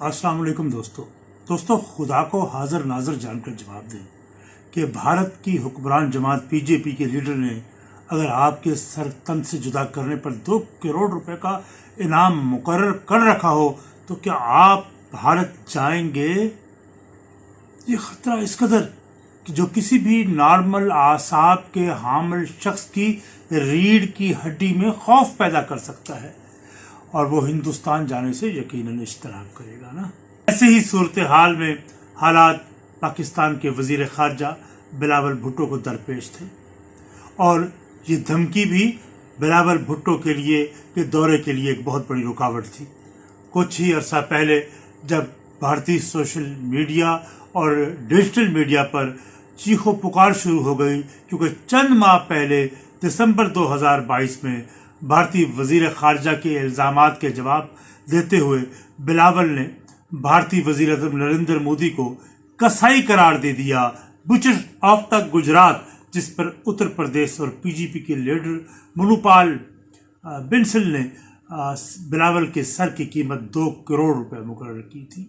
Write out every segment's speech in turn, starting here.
السلام علیکم دوستو۔ دوستو، خدا کو حاضر ناظر جان کر جواب دیں کہ بھارت کی حکمران جماعت پی جے پی کے لیڈر نے اگر آپ کے سر تن سے جدا کرنے پر دو کروڑ روپے کا انعام مقرر کر رکھا ہو، تو کیا آپ بھارت جائیں گے؟ یہ خطرہ اس قدر کہ جو کسی بھی نارمل اعصاب کے حامل شخص کی ریڑھ کی ہڈی میں خوف پیدا کر سکتا ہے۔ اور وہ ہندوستان جانے سے یقیناً اشتراک کرے گا نا۔ ایسے ہی صورتحال میں حالات پاکستان کے وزیر خارجہ بلاول بھٹو کو درپیش تھے۔ اور یہ دھمکی بھی بلاول بھٹو کے لیے کے دورے کے لیے ایک بہت بڑی رکاوٹ تھی۔ کچھ ہی عرصہ پہلے جب بھارتی سوشل میڈیا اور ڈیجیٹل میڈیا پر چیخ و پکار شروع ہو گئی کیونکہ چند ماہ پہلے دسمبر دو ہزار بائیس میں بھارتی وزیر خارجہ کے الزامات کے جواب دیتے ہوئے بلاول نے بھارتی وزیر اعظم نریندر مودی کو کسائی قرار دے دیا۔ بچر آف تک گجرات، جس پر اتر پردیش اور پی جی پی کے لیڈر منوپال بنسل نے بلاول کے سر کی قیمت دو کروڑ روپے مقرر کی تھی۔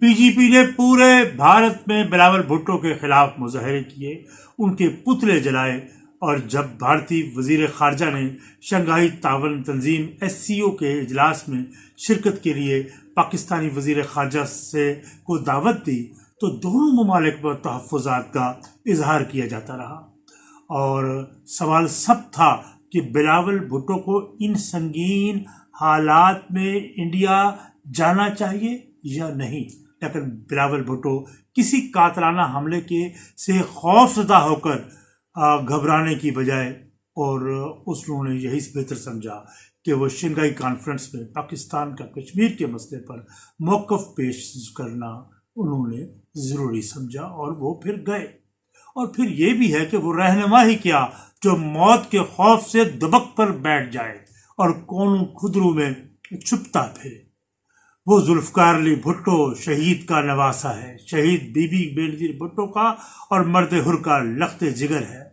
پی جی پی نے پورے بھارت میں بلاول بھٹو کے خلاف مظاہرے کیے، ان کے پتلے جلائے۔ اور جب بھارتی وزیر خارجہ نے شنگھائی تعاون تنظیم ایس سی او کے اجلاس میں شرکت کے لیے پاکستانی وزیر خارجہ سے کو دعوت دی، تو دونوں ممالک پر تحفظات کا اظہار کیا جاتا رہا۔ اور سوال سب تھا کہ بلاول بھٹو کو ان سنگین حالات میں انڈیا جانا چاہیے یا نہیں؟ لیکن بلاول بھٹو کسی قاتلانہ حملے کے سے خوف زدہ ہو کر گھبرانے کی بجائے اور اس لوگوں نے یہی بہتر سمجھا کہ وہ شنگائی کانفرنس میں پاکستان کا کشمیر کے مسئلے پر موقف پیش کرنا انہوں نے ضروری سمجھا اور وہ پھر گئے۔ اور پھر یہ بھی ہے کہ وہ رہنما ہی کیا جو موت کے خوف سے دبک پر بیٹھ جائے اور کون خدرو میں چھپتا پھرے۔ وہ ذوالفقار علی بھٹو شہید کا نواسا ہے۔ شہید بی بی بینظیر بھٹو کا اور مرد ہر کا لخت جگر ہے۔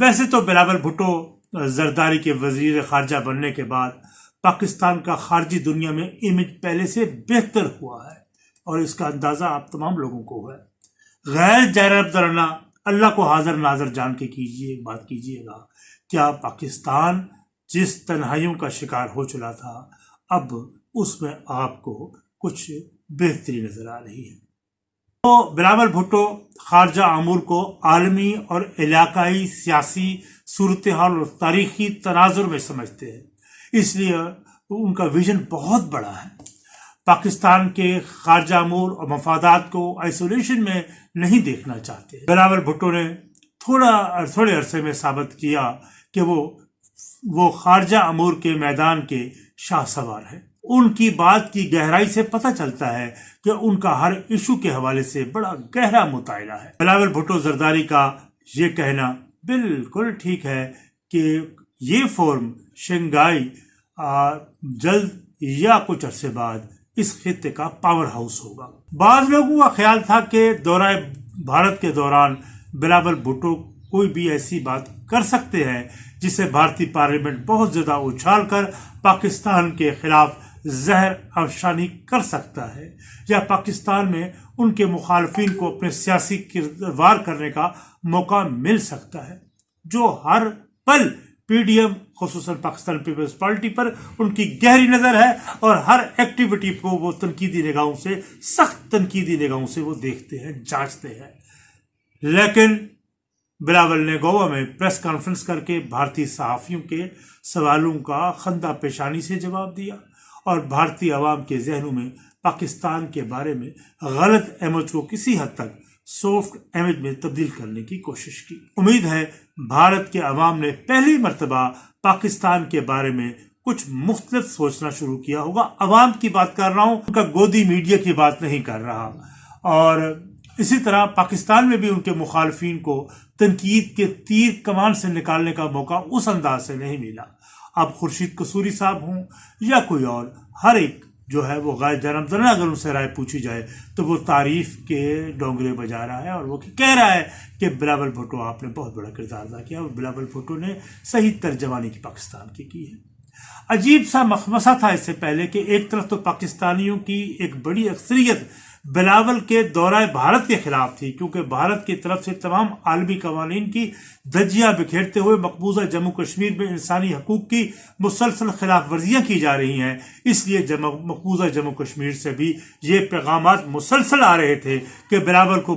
ویسے تو بلاول بھٹو زرداری کے وزیر خارجہ بننے کے بعد پاکستان کا خارجی دنیا میں امیج پہلے سے بہتر ہوا ہے اور اس کا اندازہ آپ تمام لوگوں کو ہے۔ غیر جیرب درنا اللہ کو حاضر ناظر جان کے کیجیے، بات کیجیے گا۔ کیا پاکستان جس تنہائیوں کا شکار ہو چلا تھا، اب اس میں آپ کو کچھ بہتری نظر آ رہی ہے۔ تو بلاول بھٹو، خارجہ امور کو عالمی اور علاقائی سیاسی صورتحال اور تاریخی تناظر میں سمجھتے ہیں۔ اس لیے ان کا ویژن بہت بڑا ہے۔ پاکستان کے خارجہ امور اور مفادات کو آئسولیشن میں نہیں دیکھنا چاہتے۔ بلاول بھٹو نے تھوڑا، تھوڑے عرصے میں ثابت کیا کہ وہ وہ خارجہ امور کے میدان کے شاہ سوار ہیں۔ ان کی بات کی گہرائی سے پتہ چلتا ہے کہ ان کا ہر ایشو کے حوالے سے بڑا گہرا مطالعہ ہے۔ بلاول بھٹو زرداری کا یہ کہنا بالکل ٹھیک ہے کہ یہ فورم شنگائی جلد یا کچھ عرصے بعد اس خطے کا پاور ہاؤس ہوگا۔ بعض لوگوں کا خیال تھا کہ دورہ بھارت کے دوران بلاول بھٹو کوئی بھی ایسی بات کر سکتے ہیں جسے بھارتی پارلیمنٹ بہت زیادہ اچھال کر پاکستان کے خلاف زہر افشانی کر سکتا ہے یا پاکستان میں ان کے مخالفین کو اپنے سیاسی کردوار کرنے کا موقع مل سکتا ہے، جو ہر پل پی ڈی ایم، خصوصاً پاکستان پیپلز پارٹی پر ان کی گہری نظر ہے اور ہر ایکٹیویٹی کو وہ تنقیدی نگاہوں سے، سخت تنقیدی نگاہوں سے وہ دیکھتے ہیں، جانچتے ہیں۔ لیکن بلاول نے گوا میں پریس کانفرنس کر کے بھارتی صحافیوں کے سوالوں کا خندہ پیشانی سے جواب دیا۔ اور بھارتی عوام کے ذہنوں میں پاکستان کے بارے میں غلط امیج کو کسی حد تک سافٹ امیج میں تبدیل کرنے کی کوشش کی۔ امید ہے بھارت کے عوام نے پہلی مرتبہ پاکستان کے بارے میں کچھ مختلف سوچنا شروع کیا ہوگا۔ عوام کی بات کر رہا ہوں، ان کا گودی میڈیا کی بات نہیں کر رہا۔ اور اسی طرح پاکستان میں بھی ان کے مخالفین کو تنقید کے تیر کمان سے نکالنے کا موقع اس انداز سے نہیں ملا۔ اب خورشید قصوری صاحب ہوں یا کوئی اور، ہر ایک جو ہے وہ غیر جنم درن اگر ان سے رائے پوچھی جائے تو وہ تعریف کے ڈونگرے بجا رہا ہے اور وہ کہہ رہا ہے کہ بلاول بھٹو آپ نے بہت بڑا کردار ادا کیا اور بلاول بھٹو نے صحیح ترجمانی کی پاکستان کی کی ہے۔ عجیب سا مخمسہ تھا اس سے پہلے کہ ایک طرف تو پاکستانیوں کی ایک بڑی اکثریت بلاول کے دورہ بھارت کے خلاف تھی، کیونکہ بھارت کی طرف سے تمام عالمی قوانین کی دجیاں بکھیرتے ہوئے مقبوضہ جموں کشمیر میں انسانی حقوق کی مسلسل خلاف ورزیاں کی جا رہی ہیں۔ اس لیے مقبوضہ جموں کشمیر سے بھی یہ پیغامات مسلسل آ رہے تھے کہ بلاول کو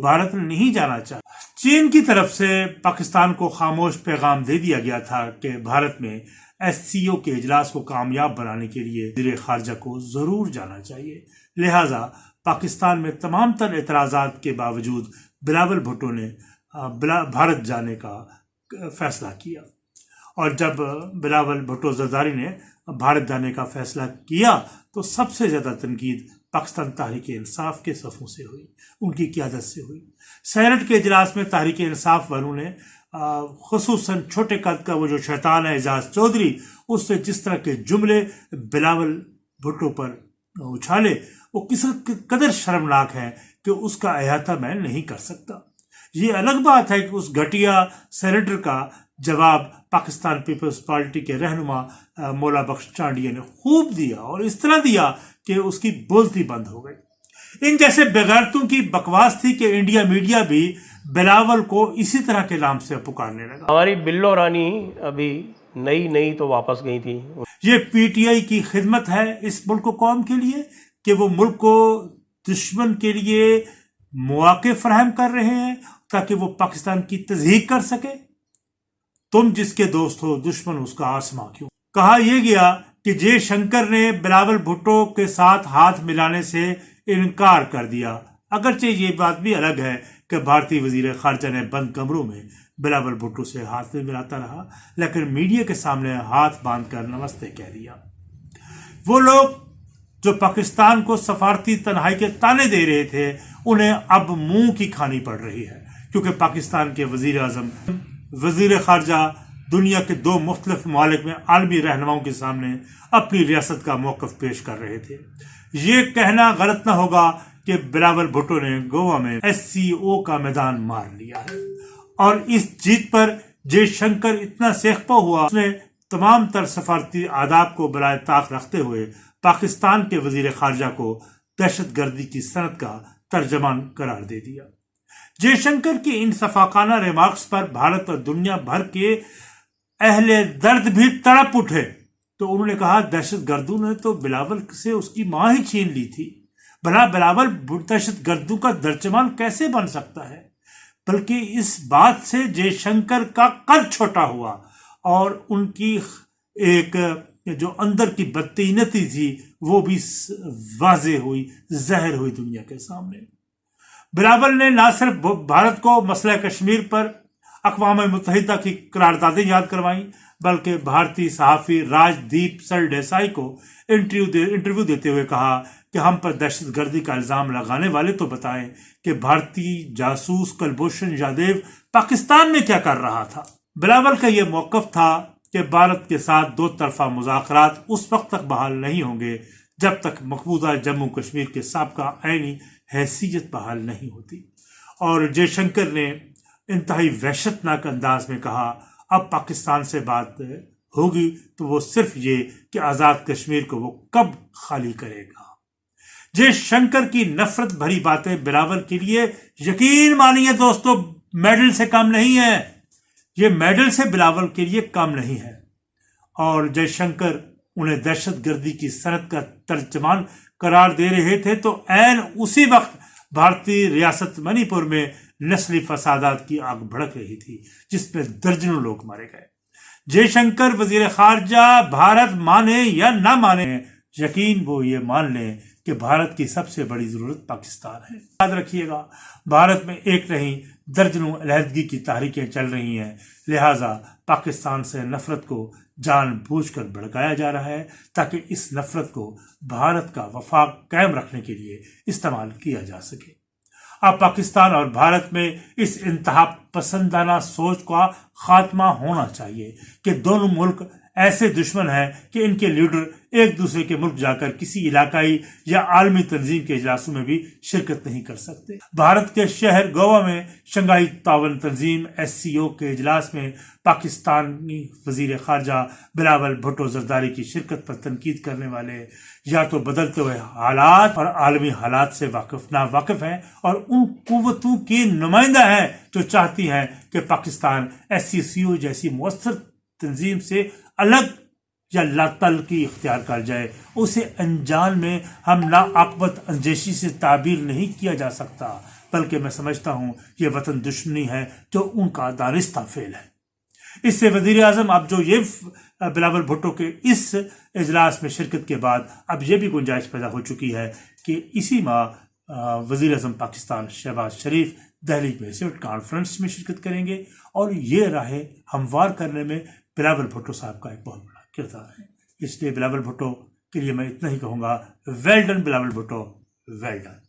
بھارت نہیں جانا چاہا۔ چین کی طرف سے پاکستان کو خاموش پیغام دے دیا گیا تھا کہ بھارت میں ایس سی او کے اجلاس کو کامیاب بنانے کے لیے وزیر خارجہ کو ضرور جانا چاہیے۔ لہٰذا پاکستان میں تمام تر اعتراضات کے باوجود بلاول بھٹو نے بھارت جانے کا فیصلہ کیا۔ اور جب بلاول بھٹو زرداری نے بھارت جانے کا فیصلہ کیا تو سب سے زیادہ تنقید پاکستان تحریک انصاف کے صفوں سے ہوئی، ان کی قیادت سے ہوئی۔ سینٹ کے اجلاس میں تحریک انصاف والوں نے خصوصاً چھوٹے قد کا وہ جو شیطان ہے اعزاز چودھری، اس سے جس طرح کے جملے بلاول بھٹو پر اچھالے، وہ کس قدر شرمناک ہے کہ اس کا احاطہ میں نہیں کر سکتا۔ یہ الگ بات ہے کہ اس گھٹیا سینیٹر کا جواب پاکستان پیپلز پارٹی کے رہنما مولا بخش چانڈیا نے خوب دیا اور اس طرح دیا کہ اس کی بولتی بند ہو گئی۔ ان جیسے بغیرتوں کی بکواس تھی کہ انڈیا میڈیا بھی بلاول کو اسی طرح کے نام سے پکارنے لگا۔ ہماری بلو رانی ابھی نئی نئی تو واپس گئی تھی۔ یہ پی ٹی آئی کی خدمت ہے اس ملک قوم کے لیے کہ وہ ملک کو دشمن کے لیے مواقع فراہم کر رہے ہیں تاکہ وہ پاکستان کی تزہیق کر سکے۔ تم جس کے دوست ہو، دشمن اس کا آسما کیوں؟ کہا یہ گیا کہ جے شنکر نے بلاول بھٹو کے ساتھ ہاتھ ملانے سے انکار کر دیا۔ اگرچہ یہ بات بھی الگ ہے کہ بھارتی وزیر خارجہ نے بند کمروں میں بلاول بھٹو سے ہاتھ میں ملاتا رہا، لیکن میڈیا کے سامنے ہاتھ باندھ کر نمستے کہہ دیا۔ وہ لوگ جو پاکستان کو سفارتی تنہائی کے تانے دے رہے تھے، انہیں اب منہ کی کھانی پڑ رہی ہے، کیونکہ پاکستان کے وزیر اعظم وزیر خارجہ دنیا کے دو مختلف ممالک میں عالمی رہنماؤں کے سامنے اپنی ریاست کا موقف پیش کر رہے تھے۔ یہ کہنا غلط نہ ہوگا کہ بلاول بھٹو نے گوا میں ایس سی او کا میدان مار لیا ہے۔ اور اس جیت پر جے شنکر اتنا سیخپا ہوا، اس نے تمام تر سفارتی آداب کو برائے طاق رکھتے ہوئے پاکستان کے وزیر خارجہ کو دہشت گردی کی صنعت کا ترجمان قرار دے دیا۔ جے شنکر کی ان صفاقانہ ریمارکس پر بھارت اور دنیا بھر کے اہل درد بھی تڑپ اٹھے۔ تو انہوں نے کہا، دہشت گردوں نے تو بلاول سے اس کی ماں ہی چھین لی تھی۔ بھلا بلاول دہشت گردوں کا درجمان کیسے بن سکتا ہے؟ بلکہ اس بات سے جے شنکر کا قد چھوٹا ہوا اور ان کی ایک جو اندر کی بدتینتی تھی، وہ بھی واضح ہوئی، زہر ہوئی دنیا کے سامنے۔ بلاول نے نہ صرف بھارت کو مسئلہ کشمیر پر اقوام متحدہ کی قراردادیں یاد کروائیں بلکہ بھارتی صحافی راج دیپ سر ڈیسائی کو انٹرویو دیتے ہوئے کہا کہ ہم پر دہشت گردی کا الزام لگانے والے تو بتائیں کہ بھارتی جاسوس کلبھوشن یادیو پاکستان میں کیا کر رہا تھا۔ بلاول کا یہ موقف تھا کہ بھارت کے ساتھ دو طرفہ مذاکرات اس وقت تک بحال نہیں ہوں گے جب تک مقبوضہ جموں کشمیر کے سابقہ عینی حیثیت بحال نہیں ہوتی۔ اور جے شنکر نے انتہائی وحشت ناک انداز میں کہا، اب پاکستان سے بات ہوگی تو وہ صرف یہ کہ آزاد کشمیر کو وہ کب خالی کرے گا۔ جے شنکر کی نفرت بھری باتیں بلاول کے لیے یقین مانیے دوستو، میڈل سے کم نہیں ہے۔ یہ میڈل سے بلاول کے لیے کم نہیں ہے۔ اور جے شنکر انہیں دہشت گردی کی صنعت کا ترجمان قرار دے رہے تھے تو این اسی وقت بھارتی ریاست منی پور میں نسلی فسادات کی آگ بھڑک رہی تھی، جس میں درجنوں لوگ مارے گئے۔ جے شنکر، وزیر خارجہ، بھارت مانے یا نہ مانے، یقین وہ یہ مان لیں کہ بھارت کی سب سے بڑی ضرورت پاکستان ہے۔ یاد رکھیے گا، بھارت میں ایک نہیں، درجنوں علیحدگی کی تحریکیں چل رہی ہیں۔ لہٰذا پاکستان سے نفرت کو جان بوجھ کر بھڑکایا جا رہا ہے تاکہ اس نفرت کو بھارت کا وفاق قائم رکھنے کے لیے استعمال کیا جا سکے۔ اب پاکستان اور بھارت میں اس انتہا پسندانہ سوچ کا خاتمہ ہونا چاہیے کہ دونوں ملک ایسے دشمن ہیں کہ ان کے لیڈر ایک دوسرے کے ملک جا کر کسی علاقائی یا عالمی تنظیم کے اجلاسوں میں بھی شرکت نہیں کر سکتے۔ بھارت کے شہر گوا میں شنگائی تعاون تنظیم ایس سی او کے اجلاس میں پاکستانی وزیر خارجہ بلاول بھٹو زرداری کی شرکت پر تنقید کرنے والے یا تو بدلتے ہوئے حالات اور عالمی حالات سے واقف نا واقف ہیں اور ان قوتوں کی نمائندہ ہیں جو چاہتی ہیں کہ پاکستان ایس سی سی او جیسی مؤثر تنظیم سے الگ یا لا کی اختیار کر جائے۔ اسے انجان میں ہم لاعقبت انجیشی سے تعبیر نہیں کیا جا سکتا، بلکہ میں سمجھتا ہوں یہ وطن دشمنی ہے جو ان کا دانستہ فعل ہے۔ اس سے وزیر اعظم، اب جو یہ بلاول بھٹو کے اس اجلاس میں شرکت کے بعد، اب یہ بھی گنجائش پیدا ہو چکی ہے کہ اسی ماہ وزیر اعظم پاکستان شہباز شریف دہلی میں سے کانفرنس میں شرکت کریں گے اور یہ راہیں ہموار کرنے میں بلاول بھٹو صاحب کا ایک بہت بڑا کردار ہے۔ اس لیے بلاول بھٹو کے لیے میں اتنا ہی کہوں گا well done Bilawal Bhutto well done